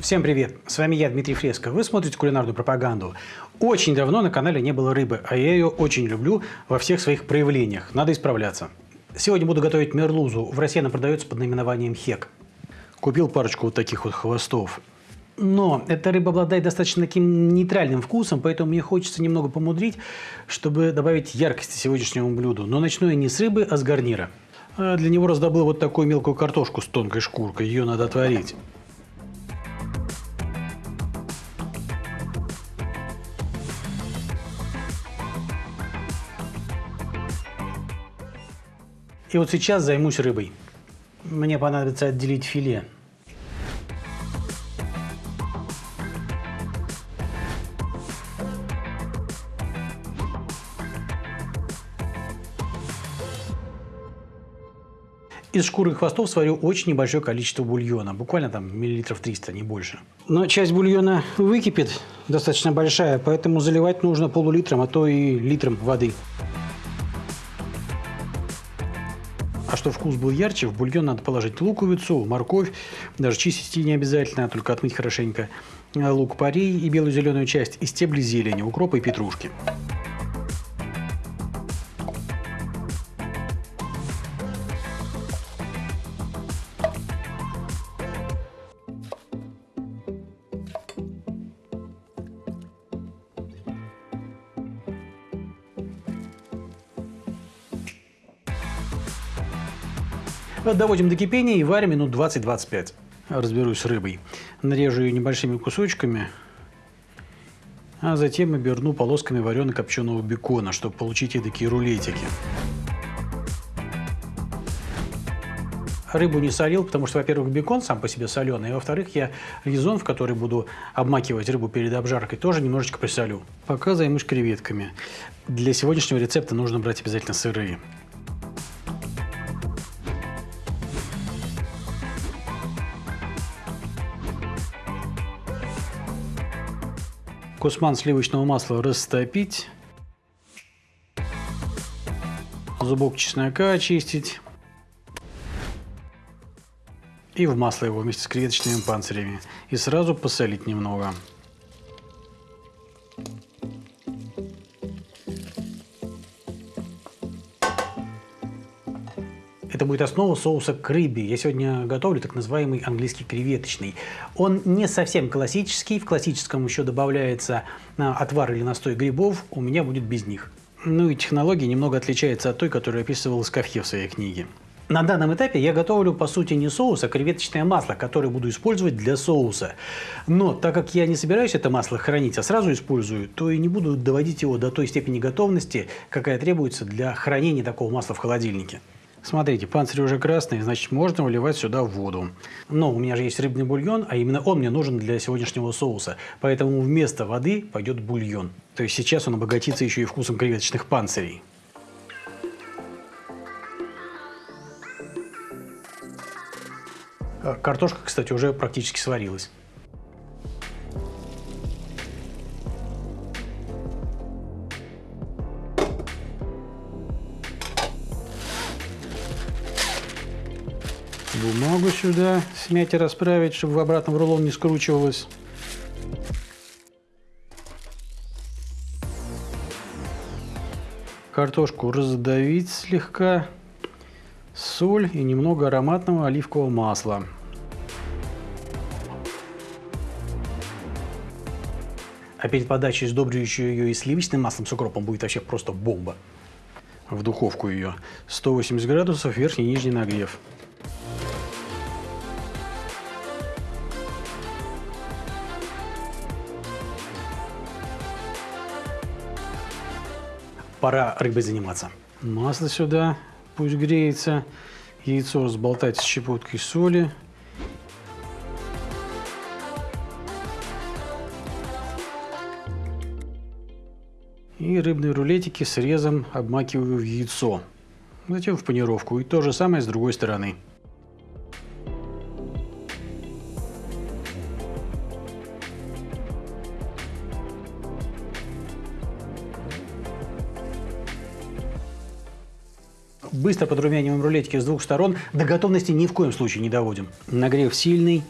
Всем привет! С вами я, Дмитрий Фреско. Вы смотрите кулинарную пропаганду. Очень давно на канале не было рыбы, а я ее очень люблю во всех своих проявлениях. Надо исправляться. Сегодня буду готовить мерлузу. В России она продается под наименованием хек. Купил парочку вот таких вот хвостов. Но эта рыба обладает достаточно таким нейтральным вкусом, поэтому мне хочется немного помудрить, чтобы добавить яркости сегодняшнему блюду. Но начну я не с рыбы, а с гарнира. А для него раздобыл вот такую мелкую картошку с тонкой шкуркой. Ее надо отварить. И вот сейчас займусь рыбой. Мне понадобится отделить филе. Из шкуры и хвостов сварю очень небольшое количество бульона, буквально там миллилитров 300, не больше. Но часть бульона выкипит, достаточно большая, поэтому заливать нужно полулитром, а то и литром воды. А что вкус был ярче, в бульон надо положить луковицу, морковь, даже чистить не обязательно, только отмыть хорошенько, лук порей и белую зеленую часть, и стебли зелени, укропа и петрушки. Доводим до кипения и варим минут 20-25. Разберусь с рыбой. Нарежу ее небольшими кусочками, а затем оберну полосками варено-копченого бекона, чтобы получить такие рулетики. Рыбу не солил, потому что, во-первых, бекон сам по себе соленый, а во-вторых, я резон, в который буду обмакивать рыбу перед обжаркой, тоже немножечко присолю. Пока займусь креветками. Для сегодняшнего рецепта нужно брать обязательно сырые. Кусман сливочного масла растопить. Зубок чеснока очистить. И в масло его вместе с креветочными панцирями. И сразу посолить немного. Будет основа соуса к рыбе. Я сегодня готовлю так называемый английский креветочный. Он не совсем классический. В классическом еще добавляется а, отвар или настой грибов. У меня будет без них. Ну и технология немного отличается от той, которую описывал Скафье в своей книге. На данном этапе я готовлю, по сути, не соус, а креветочное масло, которое буду использовать для соуса. Но так как я не собираюсь это масло хранить, а сразу использую, то и не буду доводить его до той степени готовности, какая требуется для хранения такого масла в холодильнике. Смотрите, панцирь уже красный, значит можно выливать сюда воду. Но у меня же есть рыбный бульон, а именно он мне нужен для сегодняшнего соуса. Поэтому вместо воды пойдет бульон. То есть сейчас он обогатится еще и вкусом креветочных панцирей. А, картошка, кстати, уже практически сварилась. Сюда смять и расправить, чтобы в обратном рулон не скручивалось. Картошку раздавить слегка, соль и немного ароматного оливкового масла. А перед подачей сдобрю еще ее и сливочным маслом с укропом, будет вообще просто бомба. В духовку ее. 180 градусов, верхний и нижний нагрев. Пора рыбой заниматься. Масло сюда, пусть греется. Яйцо разболтать с щепоткой соли. И рыбные рулетики срезом обмакиваю в яйцо. Затем в панировку. И то же самое с другой стороны. быстро подрумяниваем рулетики с двух сторон. До готовности ни в коем случае не доводим. Нагрев сильный.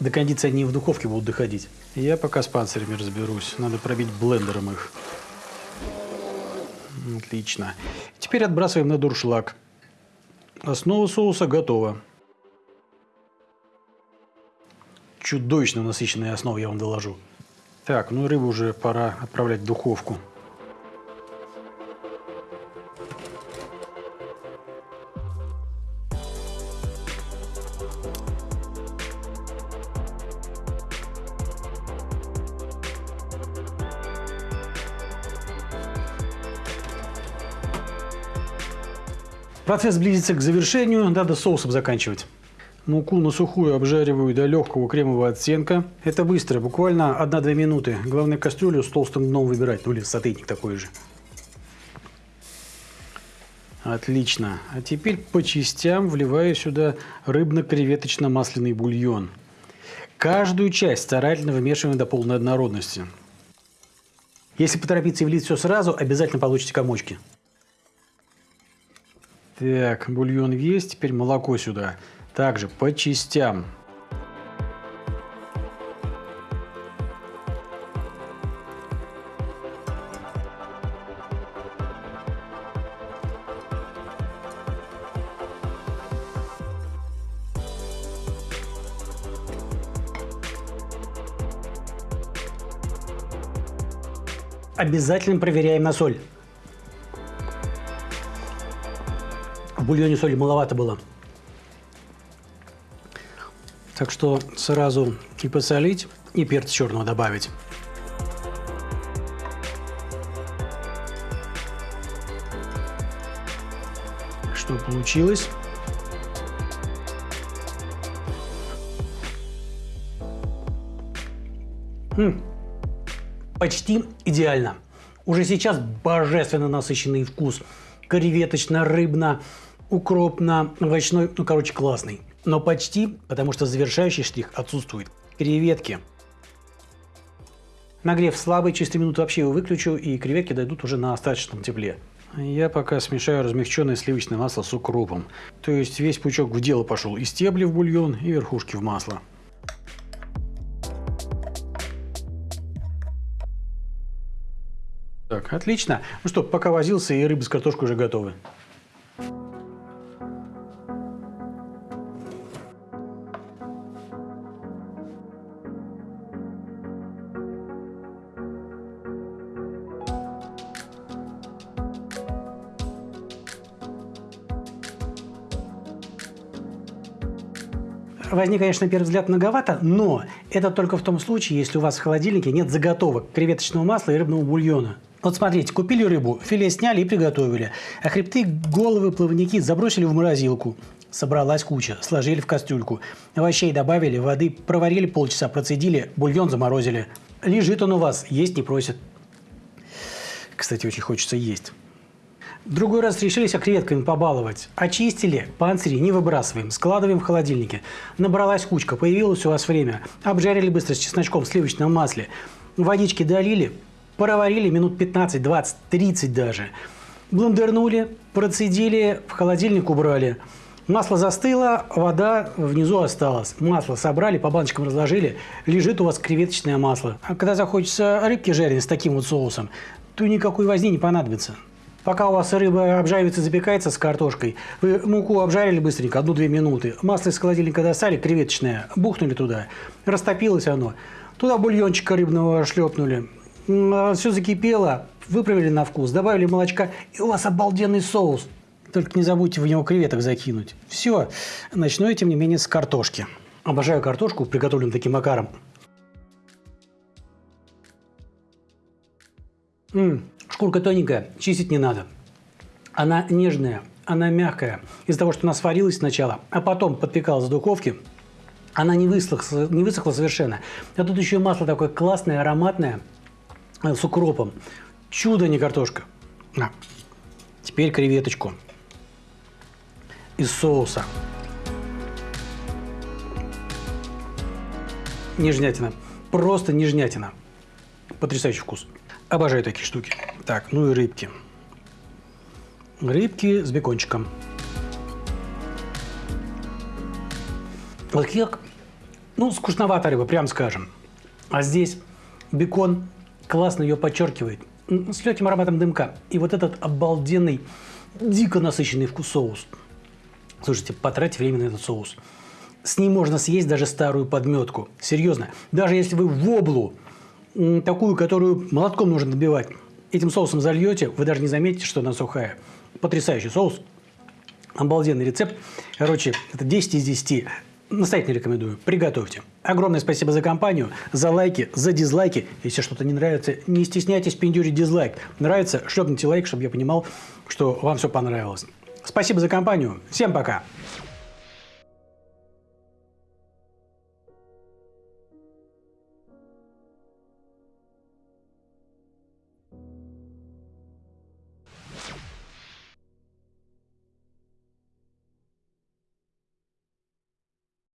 До кондиции они в духовке будут доходить. Я пока с панцирями разберусь. Надо пробить блендером их. Отлично. Теперь отбрасываем на дуршлаг. Основа соуса готова. Чудовищно насыщенная основа, я вам доложу. Так, ну рыбу уже пора отправлять в духовку. Процесс близится к завершению, надо соусом заканчивать. Муку на сухую обжариваю до легкого кремового оттенка. Это быстро, буквально 1-2 минуты. Главное кастрюлю с толстым дном выбирать, ну или сотейник такой же. Отлично. А теперь по частям вливаю сюда рыбно-креветочно-масляный бульон. Каждую часть старательно вымешиваем до полной однородности. Если поторопиться и влить все сразу, обязательно получите комочки. Так, бульон есть, теперь молоко сюда. Также по частям. Обязательно проверяем на соль. В бульоне соли маловато было. Так что сразу и посолить, и перец черного добавить. Что получилось? М почти идеально. Уже сейчас божественно насыщенный вкус. Креветочно-рыбно, укропно-овощной, ну, короче, классный. Но почти, потому что завершающий штрих отсутствует. Креветки. Нагрев слабый, через 3 минуты вообще его выключу, и креветки дойдут уже на остаточном тепле. Я пока смешаю размягченное сливочное масло с укропом. То есть весь пучок в дело пошел. И стебли в бульон, и верхушки в масло. Так, отлично. Ну что, пока возился, и рыба с картошкой уже готовы. Возник, конечно, на первый взгляд многовато, но это только в том случае, если у вас в холодильнике нет заготовок креветочного масла и рыбного бульона. Вот смотрите, купили рыбу, филе сняли и приготовили, а хребты, головы, плавники забросили в морозилку. Собралась куча, сложили в кастрюльку. Овощей добавили, воды проварили полчаса, процедили, бульон заморозили. Лежит он у вас, есть не просит. Кстати, очень хочется есть. Другой раз решились креветками побаловать. Очистили, панцири не выбрасываем, складываем в холодильнике. Набралась кучка, появилось у вас время. Обжарили быстро с чесночком в сливочном масле. Водички долили, проварили минут 15, 20, 30 даже. Блендернули, процедили, в холодильник убрали. Масло застыло, вода внизу осталась. Масло собрали, по баночкам разложили, лежит у вас креветочное масло. А когда захочется рыбки жареной с таким вот соусом, то никакой возни не понадобится. Пока у вас рыба обжаривается, запекается с картошкой, вы муку обжарили быстренько, одну-две минуты, масло из холодильника достали, креветочное, бухнули туда, растопилось оно, туда бульончика рыбного шлепнули, а, все закипело, выправили на вкус, добавили молочка, и у вас обалденный соус. Только не забудьте в него креветок закинуть. Все. Начну я, тем не менее, с картошки. Обожаю картошку, приготовленную таким макаром. М Шкурка тоненькая, чистить не надо. Она нежная, она мягкая. Из-за того, что она сварилась сначала, а потом подпекалась в духовке, она не высохла, не высохла совершенно. А тут еще масло такое классное, ароматное, э, с укропом. Чудо, не картошка. На. Теперь креветочку из соуса. Нежнятина. Просто нежнятина. Потрясающий вкус. Обожаю такие штуки. Так, ну и рыбки. Рыбки с бекончиком. Вот как Ну, скучновато рыба, прям скажем. А здесь бекон классно ее подчеркивает. С легким ароматом дымка. И вот этот обалденный, дико насыщенный вкус соус. Слушайте, потратьте время на этот соус. С ним можно съесть даже старую подметку. Серьезно. Даже если вы в облу, такую, которую молотком нужно набивать, этим соусом зальете, вы даже не заметите, что она сухая. Потрясающий соус. Обалденный рецепт. Короче, это 10 из 10. Настоятельно рекомендую. Приготовьте. Огромное спасибо за компанию, за лайки, за дизлайки. Если что-то не нравится, не стесняйтесь пиндюрить дизлайк. Нравится, шлепните лайк, чтобы я понимал, что вам все понравилось. Спасибо за компанию. Всем пока.